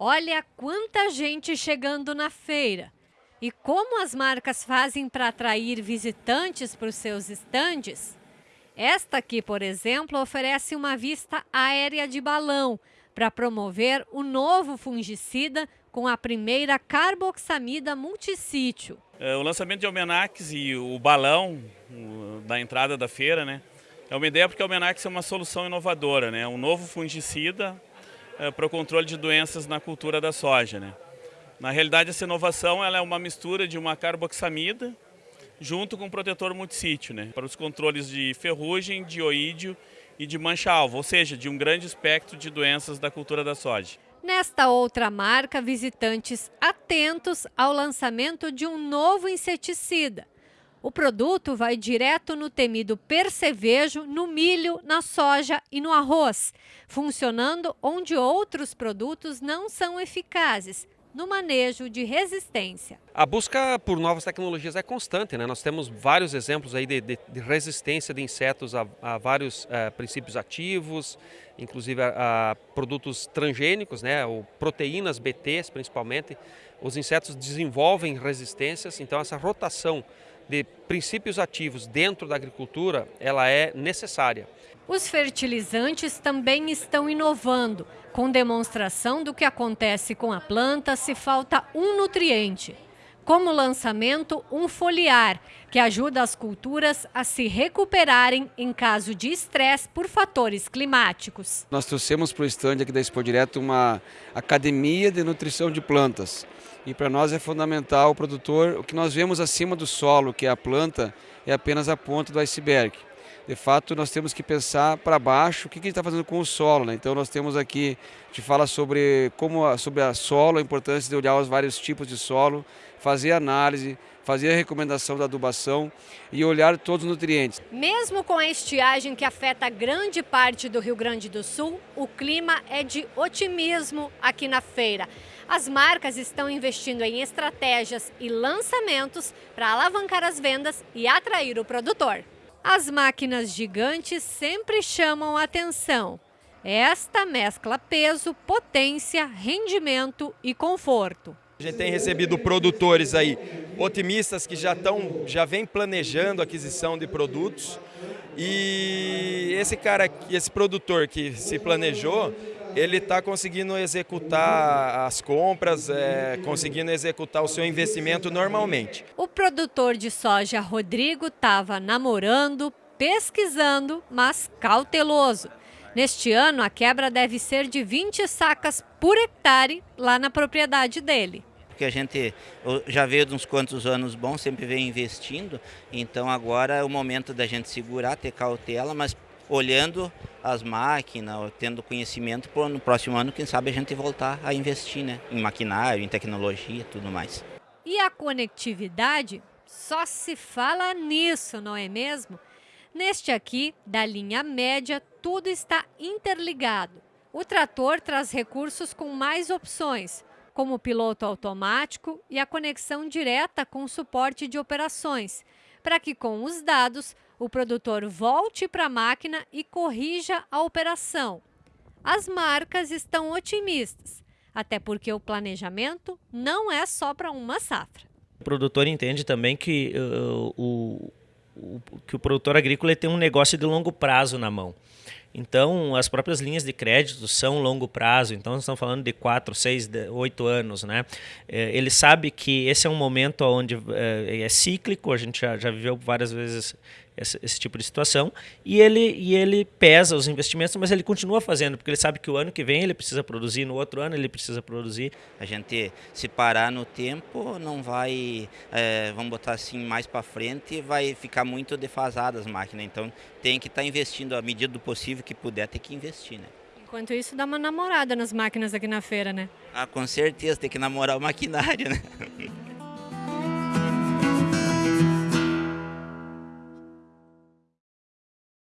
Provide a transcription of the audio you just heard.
Olha quanta gente chegando na feira. E como as marcas fazem para atrair visitantes para os seus estandes? Esta aqui, por exemplo, oferece uma vista aérea de balão para promover o novo fungicida com a primeira carboxamida multissítio. É, o lançamento de Almenax e o balão da entrada da feira, né? É uma ideia porque o Almenax é uma solução inovadora, né? Um novo fungicida para o controle de doenças na cultura da soja, né? Na realidade, essa inovação ela é uma mistura de uma carboxamida junto com um protetor multissítio, né? Para os controles de ferrugem, de oídio e de mancha-alvo, ou seja, de um grande espectro de doenças da cultura da soja. Nesta outra marca, visitantes atentos ao lançamento de um novo inseticida. O produto vai direto no temido percevejo, no milho, na soja e no arroz, funcionando onde outros produtos não são eficazes, no manejo de resistência. A busca por novas tecnologias é constante, né? Nós temos vários exemplos aí de, de, de resistência de insetos a, a vários uh, princípios ativos, inclusive a, a, produtos transgênicos, né? Ou proteínas BTs principalmente. Os insetos desenvolvem resistências, então essa rotação de princípios ativos dentro da agricultura, ela é necessária. Os fertilizantes também estão inovando, com demonstração do que acontece com a planta se falta um nutriente. Como lançamento, um foliar, que ajuda as culturas a se recuperarem em caso de estresse por fatores climáticos. Nós trouxemos para o estande aqui da Expo Direto uma academia de nutrição de plantas. E para nós é fundamental o produtor, o que nós vemos acima do solo, que é a planta, é apenas a ponta do iceberg. De fato, nós temos que pensar para baixo o que, a gente está fazendo com o solo. Né? Então, nós temos aqui, a gente fala sobre como sobre a solo, a importância de olhar os vários tipos de solo, fazer análise, fazer a recomendação da adubação e olhar todos os nutrientes. Mesmo com a estiagem que afeta grande parte do Rio Grande do Sul, o clima é de otimismo aqui na feira. As marcas estão investindo em estratégias e lançamentos para alavancar as vendas e atrair o produtor. As máquinas gigantes sempre chamam atenção. Esta mescla peso, potência, rendimento e conforto. A gente tem recebido produtores aí otimistas que já estão, já vem planejando a aquisição de produtos e esse cara, esse produtor que se planejou, ele está conseguindo executar as compras, é, conseguindo executar o seu investimento normalmente. O produtor de soja Rodrigo estava namorando, pesquisando, mas cauteloso. Neste ano, a quebra deve ser de 20 sacas por hectare lá na propriedade dele porque a gente já veio de uns quantos anos bons, sempre vem investindo, então agora é o momento da gente segurar, ter cautela, mas olhando as máquinas, tendo conhecimento, para no próximo ano, quem sabe a gente voltar a investir né, em maquinário, em tecnologia tudo mais. E a conectividade? Só se fala nisso, não é mesmo? Neste aqui, da linha média, tudo está interligado. O trator traz recursos com mais opções, como o piloto automático e a conexão direta com o suporte de operações, para que com os dados o produtor volte para a máquina e corrija a operação. As marcas estão otimistas, até porque o planejamento não é só para uma safra. O produtor entende também que uh, o, o, que o produtor agrícola tem um negócio de longo prazo na mão. Então, as próprias linhas de crédito são longo prazo, então nós estamos falando de 4, 6, 8 anos. Né? É, ele sabe que esse é um momento onde é, é cíclico, a gente já, já viveu várias vezes esse, esse, tipo de situação, e ele, e ele pesa os investimentos, mas ele continua fazendo, porque ele sabe que o ano que vem ele precisa produzir, no outro ano ele precisa produzir. A gente, se parar no tempo, não vai, é, vamos botar assim, mais para frente, vai ficar muito defasada as máquinas, então tem que estar tá investindo à medida do possível que puder, ter que investir, né? Enquanto isso, dá uma namorada nas máquinas aqui na feira, né? Ah, com certeza, tem que namorar o maquinário, né?